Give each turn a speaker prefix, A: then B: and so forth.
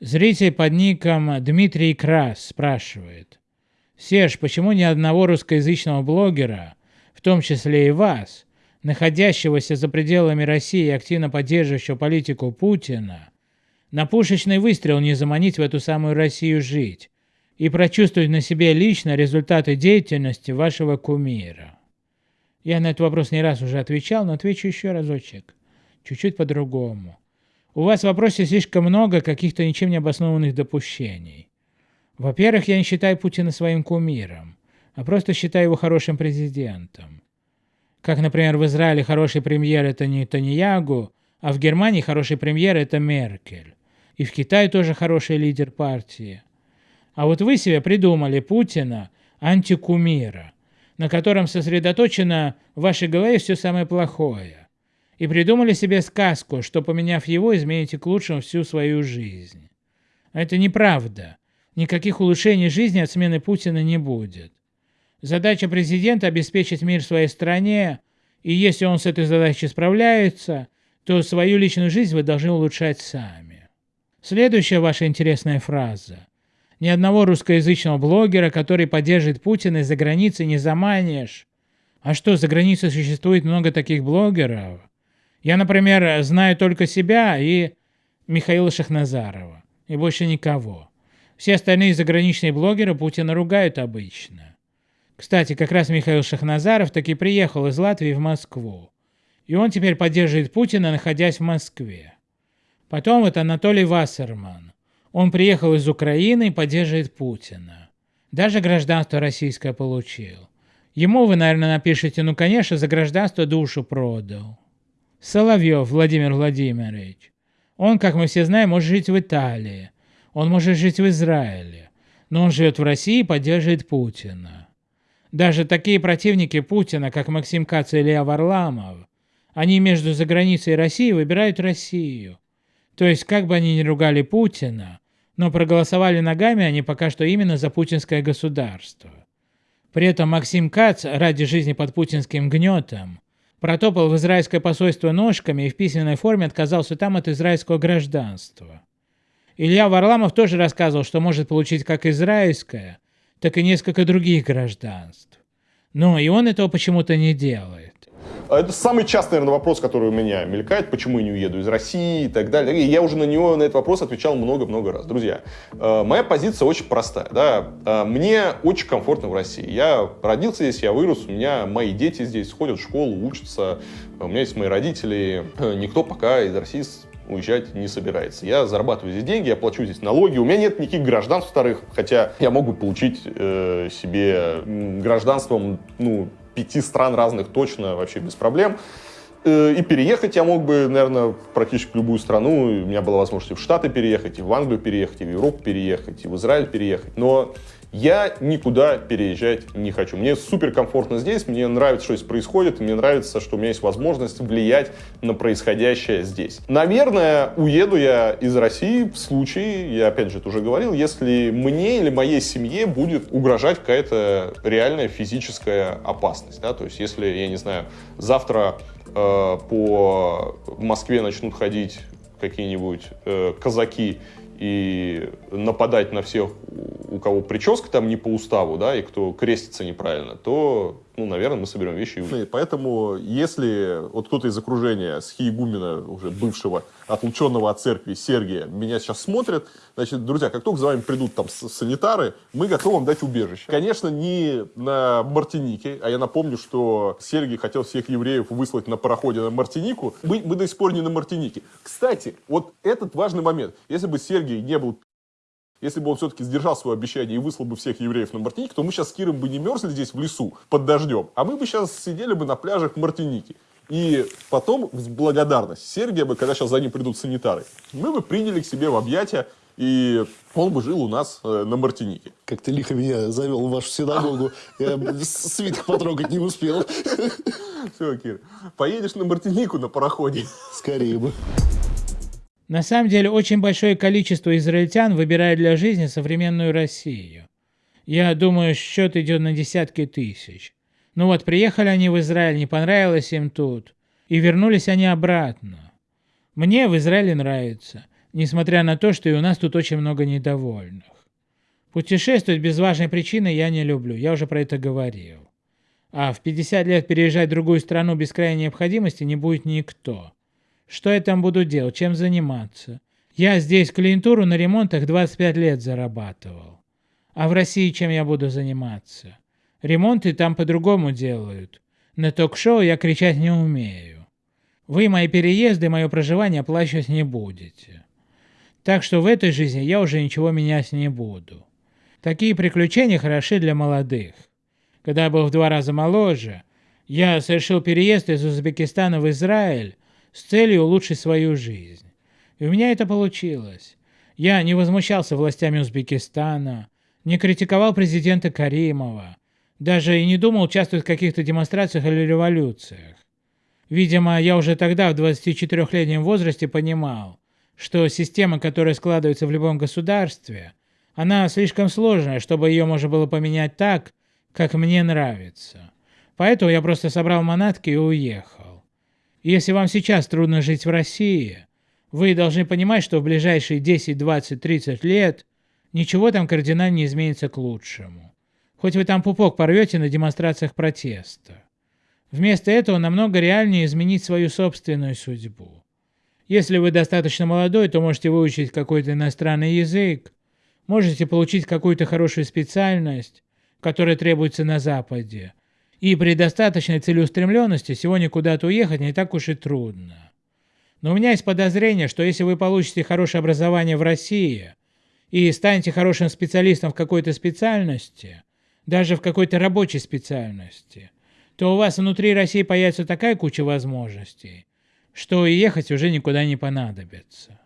A: Зритель под ником Дмитрий Крас спрашивает. Серж, почему ни одного русскоязычного блогера, в том числе и вас, находящегося за пределами России и активно поддерживающего политику Путина, на пушечный выстрел не заманить в эту самую Россию жить и прочувствовать на себе лично результаты деятельности вашего кумира? Я на этот вопрос не раз уже отвечал, но отвечу еще разочек, чуть-чуть по-другому. У вас в вопросе слишком много каких-то ничем не обоснованных допущений. Во-первых, я не считаю Путина своим кумиром, а просто считаю его хорошим президентом. Как, например, в Израиле хороший премьер – это не Таньягу, а в Германии хороший премьер – это Меркель. И в Китае тоже хороший лидер партии. А вот вы себе придумали Путина антикумира, на котором сосредоточено в вашей голове все самое плохое и придумали себе сказку, что поменяв его, измените к лучшему всю свою жизнь. Это неправда. Никаких улучшений жизни от смены Путина не будет. Задача президента – обеспечить мир своей стране, и если он с этой задачей справляется, то свою личную жизнь вы должны улучшать сами. Следующая ваша интересная фраза. Ни одного русскоязычного блогера, который поддерживает Путина из-за границы, не заманишь. А что, за границей существует много таких блогеров? Я, например, знаю только себя и Михаила Шахназарова, и больше никого. Все остальные заграничные блогеры Путина ругают обычно. Кстати, как раз Михаил Шахназаров таки приехал из Латвии в Москву. И он теперь поддерживает Путина, находясь в Москве. Потом вот Анатолий Вассерман. Он приехал из Украины и поддерживает Путина. Даже гражданство российское получил. Ему вы, наверное, напишите, ну, конечно, за гражданство душу продал. Соловьев Владимир Владимирович. Он, как мы все знаем, может жить в Италии. Он может жить в Израиле. Но он живет в России и поддерживает Путина. Даже такие противники Путина, как Максим Кац и Илья Варламов, они между заграницей и Россией выбирают Россию. То есть, как бы они ни ругали Путина, но проголосовали ногами они пока что именно за путинское государство. При этом Максим Кац ради жизни под путинским гнетом протопал в израильское посольство ножками и в письменной форме отказался там от израильского гражданства. Илья Варламов тоже рассказывал, что может получить как израильское, так и несколько других гражданств. Но и он этого почему-то не делает.
B: А это самый частый, наверное, вопрос, который у меня мелькает, почему я не уеду из России и так далее. И я уже на него, на этот вопрос отвечал много-много раз. Друзья, э, моя позиция очень простая. Да? Э, мне очень комфортно в России. Я родился здесь, я вырос, у меня мои дети здесь ходят в школу, учатся, у меня есть мои родители. Никто пока из России уезжать не собирается. Я зарабатываю здесь деньги, я плачу здесь налоги. У меня нет никаких гражданств вторых, хотя я мог бы получить э, себе гражданством, ну, пяти стран разных точно вообще без проблем. Э, и переехать я мог бы, наверное, практически в любую страну. У меня была возможность и в Штаты переехать, и в Англию переехать, и в Европу переехать, и в Израиль переехать. Но я никуда переезжать не хочу. Мне супер комфортно здесь, мне нравится, что здесь происходит, мне нравится, что у меня есть возможность влиять на происходящее здесь. Наверное, уеду я из России в случае, я опять же это уже говорил, если мне или моей семье будет угрожать какая-то реальная физическая опасность. Да? То есть если, я не знаю, завтра по Москве начнут ходить какие-нибудь э, казаки и нападать на всех, у кого прическа там не по уставу, да, и кто крестится неправильно, то ну, наверное, мы соберем вещи и. Поэтому, если вот кто-то из окружения с Хиегумена, уже бывшего, отлученного от церкви Сергия, меня сейчас смотрят, значит, друзья, как только за вами придут там санитары, мы готовы вам дать убежище. Конечно, не на Мартинике, а я напомню, что Сергий хотел всех евреев выслать на пароходе на Мартинику. Мы, мы до сих пор не на Мартинике. Кстати, вот этот важный момент. Если бы Сергий не был если бы он все-таки сдержал свое обещание и выслал бы всех евреев на Мартинике, то мы сейчас с Киром бы не мерзли здесь в лесу под дождем, а мы бы сейчас сидели бы на пляжах Мартиники. И потом, в благодарность Сергия бы, когда сейчас за ним придут санитары, мы бы приняли к себе в объятия, и он бы жил у нас э, на Мартинике.
C: Как ты лихо меня завел в вашу синагогу. Я свиток потрогать не успел.
B: Все, Кир, поедешь на Мартинику на пароходе?
C: Скорее бы.
A: На самом деле очень большое количество израильтян выбирает для жизни современную Россию. Я думаю, счет идет на десятки тысяч. Ну вот, приехали они в Израиль, не понравилось им тут, и вернулись они обратно. Мне в Израиле нравится. несмотря на то, что и у нас тут очень много недовольных. Путешествовать без важной причины я не люблю, я уже про это говорил. А в 50 лет переезжать в другую страну без крайней необходимости не будет никто. Что я там буду делать, чем заниматься? Я здесь клиентуру на ремонтах 25 лет зарабатывал. А в России чем я буду заниматься? Ремонты там по-другому делают. На ток-шоу я кричать не умею. Вы мои переезды, мое проживание оплачивать не будете. Так что в этой жизни я уже ничего менять не буду. Такие приключения хороши для молодых. Когда я был в два раза моложе, я совершил переезд из Узбекистана в Израиль с целью улучшить свою жизнь. И у меня это получилось. Я не возмущался властями Узбекистана, не критиковал президента Каримова, даже и не думал участвовать в каких-то демонстрациях или революциях. Видимо, я уже тогда, в 24-летнем возрасте, понимал, что система, которая складывается в любом государстве, она слишком сложная, чтобы ее можно было поменять так, как мне нравится. Поэтому я просто собрал манатки и уехал. Если вам сейчас трудно жить в России, вы должны понимать, что в ближайшие 10, 20, 30 лет ничего там кардинально не изменится к лучшему. Хоть вы там пупок порвете на демонстрациях протеста. Вместо этого намного реальнее изменить свою собственную судьбу. Если вы достаточно молодой, то можете выучить какой-то иностранный язык, можете получить какую-то хорошую специальность, которая требуется на Западе. И при достаточной целеустремленности сегодня куда-то уехать не так уж и трудно. Но у меня есть подозрение, что если вы получите хорошее образование в России и станете хорошим специалистом в какой-то специальности, даже в какой-то рабочей специальности, то у вас внутри России появится такая куча возможностей, что и ехать уже никуда не понадобится.